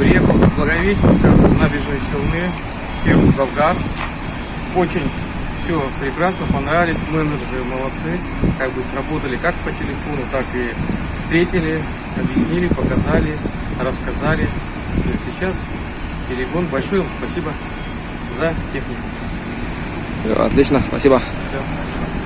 Благовещенска, набережной Челны, фирму Завгар. Очень все прекрасно, понравились, менеджеры молодцы, как бы сработали как по телефону, так и встретили, объяснили, показали, рассказали. Сейчас перегон. Большое вам спасибо за технику. Отлично, спасибо. Все, спасибо.